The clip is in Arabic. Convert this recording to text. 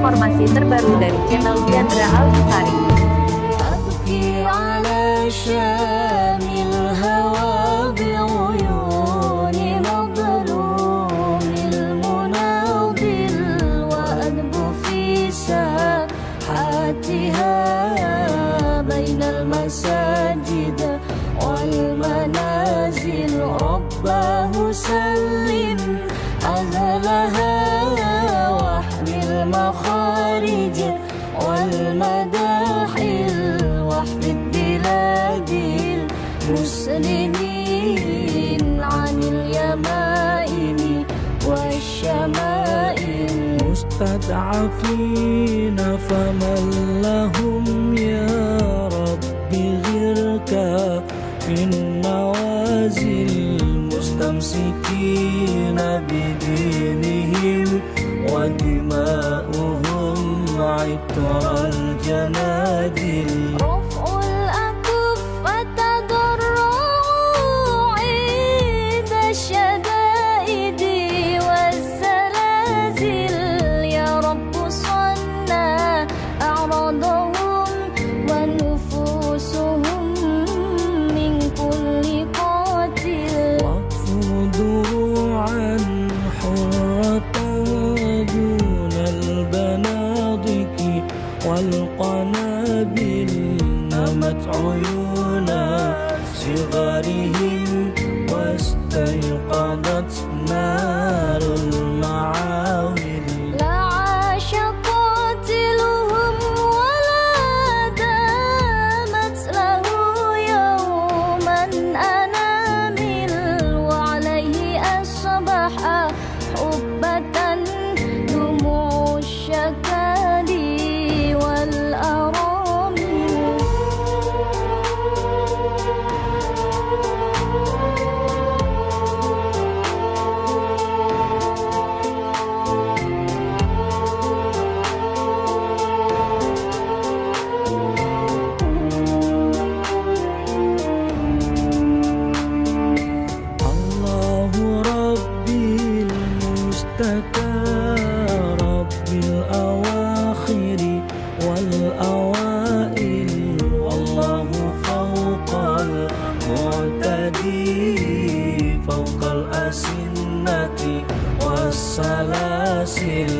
informasi terbaru dari channel Diandra Alfitari. بين المساجد والمنازل رباه سلم أهلها واحمي المخارج والمداخل واحفظ بلاد المسلمين عن اليمائم والشمائل. مستضعفين فمن لهم يا رب غيرك في النوازل. مستمسكين بدينهم ودماؤهم عطر الجنادل نمت عيون صغارهم واستيقظت المعتدي فوق الأسنة والسلاسل.